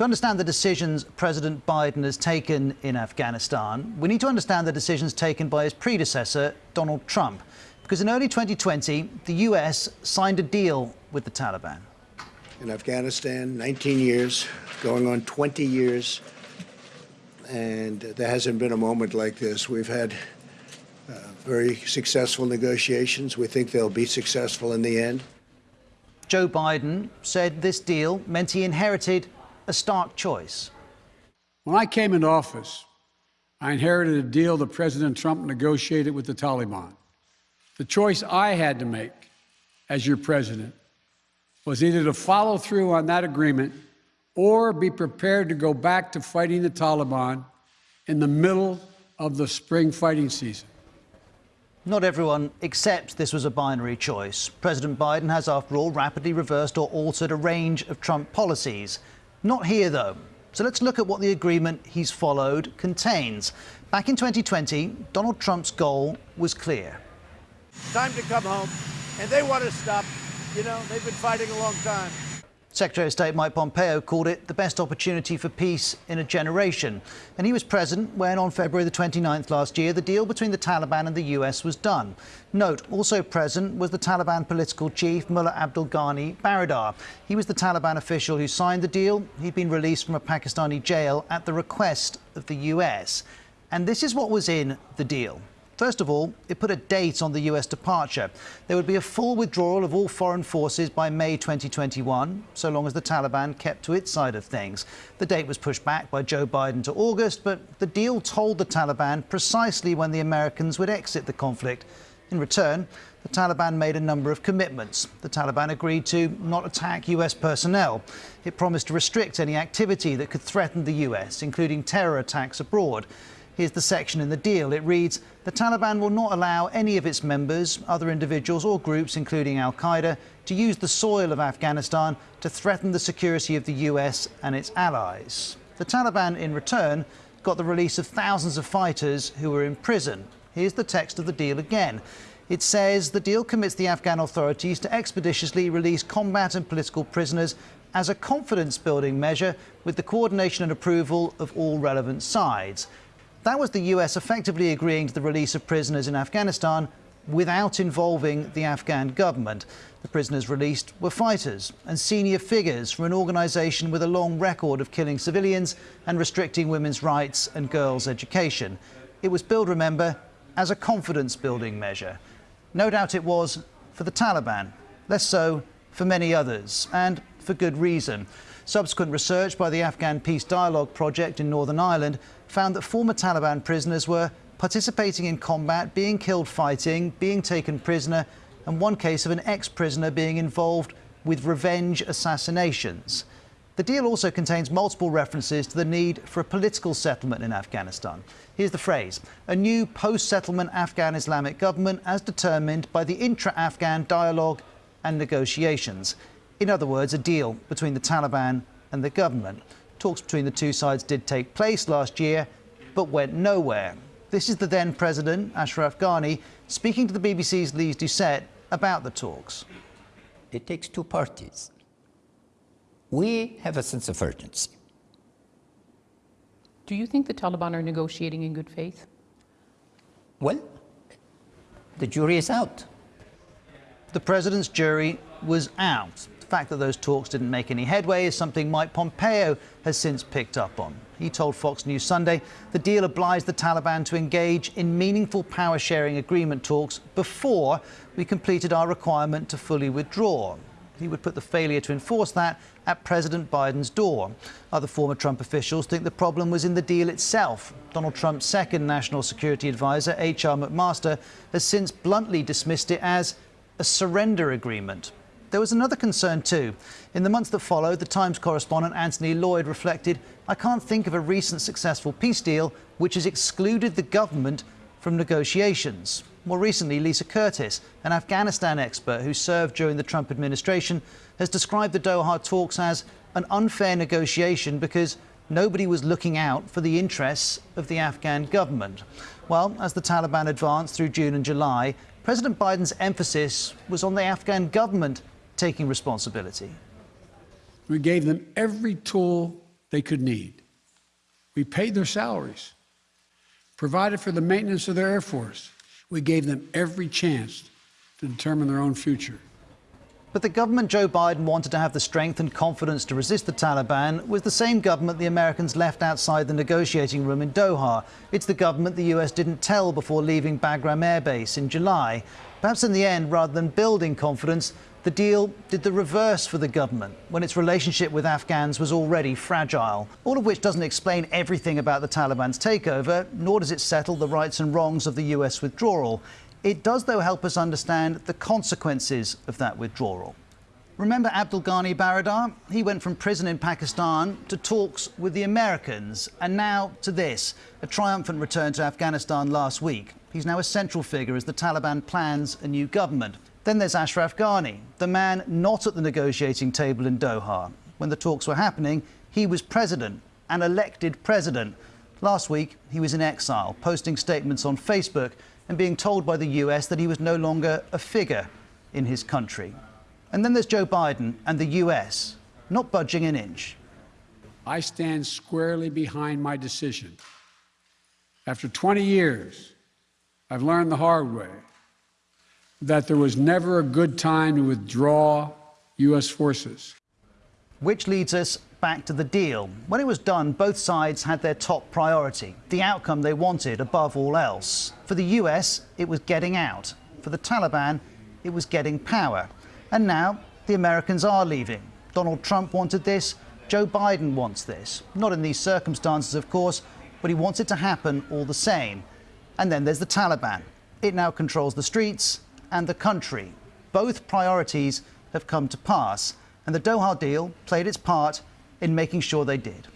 To understand the decisions President Biden has taken in Afghanistan, we need to understand the decisions taken by his predecessor, Donald Trump. Because in early 2020, the US signed a deal with the Taliban. In Afghanistan, 19 years, going on 20 years, and there hasn't been a moment like this. We've had uh, very successful negotiations. We think they'll be successful in the end. Joe Biden said this deal meant he inherited a stark choice. When I came into office, I inherited a deal that President Trump negotiated with the Taliban. The choice I had to make as your president was either to follow through on that agreement or be prepared to go back to fighting the Taliban in the middle of the spring fighting season. Not everyone accepts this was a binary choice. President Biden has, after all, rapidly reversed or altered a range of Trump policies. Not here, though. So let's look at what the agreement he's followed contains. Back in 2020, Donald Trump's goal was clear. Time to come home, and they want to stop. You know, they've been fighting a long time. Secretary of State Mike Pompeo called it the best opportunity for peace in a generation. And he was present when, on February the 29th last year, the deal between the Taliban and the US was done. Note, also present was the Taliban political chief, Mullah Abdul Ghani Baradar. He was the Taliban official who signed the deal. He'd been released from a Pakistani jail at the request of the US. And this is what was in the deal. First of all, it put a date on the US departure. There would be a full withdrawal of all foreign forces by May 2021, so long as the Taliban kept to its side of things. The date was pushed back by Joe Biden to August, but the deal told the Taliban precisely when the Americans would exit the conflict. In return, the Taliban made a number of commitments. The Taliban agreed to not attack US personnel. It promised to restrict any activity that could threaten the US, including terror attacks abroad. Here's the section in the deal. It reads The Taliban will not allow any of its members, other individuals or groups, including Al Qaeda, to use the soil of Afghanistan to threaten the security of the US and its allies. The Taliban, in return, got the release of thousands of fighters who were in prison. Here's the text of the deal again. It says the deal commits the Afghan authorities to expeditiously release combat and political prisoners as a confidence building measure with the coordination and approval of all relevant sides. That was the US effectively agreeing to the release of prisoners in Afghanistan without involving the Afghan government. The prisoners released were fighters and senior figures from an organisation with a long record of killing civilians and restricting women's rights and girls' education. It was billed, remember, as a confidence building measure. No doubt it was for the Taliban, less so for many others, and for good reason. Subsequent research by the Afghan Peace Dialogue Project in Northern Ireland found that former Taliban prisoners were participating in combat, being killed fighting, being taken prisoner, and one case of an ex-prisoner being involved with revenge assassinations. The deal also contains multiple references to the need for a political settlement in Afghanistan. Here's the phrase, a new post-settlement Afghan Islamic government as determined by the intra-Afghan dialogue and negotiations. In other words, a deal between the Taliban and the government. Talks between the two sides did take place last year, but went nowhere. This is the then President, Ashraf Ghani, speaking to the BBC's Lyse Doucet about the talks. It takes two parties. We have a sense of urgency. Do you think the Taliban are negotiating in good faith? Well, the jury is out. The president's jury was out fact that those talks didn't make any headway is something Mike Pompeo has since picked up on. He told Fox News Sunday the deal obliged the Taliban to engage in meaningful power sharing agreement talks before we completed our requirement to fully withdraw. He would put the failure to enforce that at President Biden's door. Other former Trump officials think the problem was in the deal itself. Donald Trump's second national security advisor, H.R. McMaster, has since bluntly dismissed it as a surrender agreement. There was another concern too. In the months that followed, the Times correspondent Anthony Lloyd reflected, I can't think of a recent successful peace deal which has excluded the government from negotiations. More recently, Lisa Curtis, an Afghanistan expert who served during the Trump administration, has described the Doha talks as an unfair negotiation because nobody was looking out for the interests of the Afghan government. Well, as the Taliban advanced through June and July, President Biden's emphasis was on the Afghan government taking responsibility. We gave them every tool they could need. We paid their salaries, provided for the maintenance of their Air Force. We gave them every chance to determine their own future. But the government Joe Biden wanted to have the strength and confidence to resist the Taliban was the same government the Americans left outside the negotiating room in Doha. It's the government the US didn't tell before leaving Bagram Air Base in July. Perhaps in the end, rather than building confidence, the deal did the reverse for the government when its relationship with Afghans was already fragile. All of which doesn't explain everything about the Taliban's takeover, nor does it settle the rights and wrongs of the US withdrawal. It does, though, help us understand the consequences of that withdrawal. Remember Abdul Ghani Baradar? He went from prison in Pakistan to talks with the Americans, and now to this a triumphant return to Afghanistan last week. He's now a central figure as the Taliban plans a new government. Then there's Ashraf Ghani, the man not at the negotiating table in Doha. When the talks were happening, he was president, an elected president. Last week, he was in exile, posting statements on Facebook and being told by the US that he was no longer a figure in his country. And then there's Joe Biden and the US, not budging an inch. I stand squarely behind my decision. After 20 years, I've learned the hard way that there was never a good time to withdraw U.S. forces. Which leads us back to the deal. When it was done, both sides had their top priority, the outcome they wanted above all else. For the US, it was getting out. For the Taliban, it was getting power. And now, the Americans are leaving. Donald Trump wanted this, Joe Biden wants this. Not in these circumstances, of course, but he wants it to happen all the same. And then there's the Taliban. It now controls the streets and the country. Both priorities have come to pass, and the Doha deal played its part in making sure they did.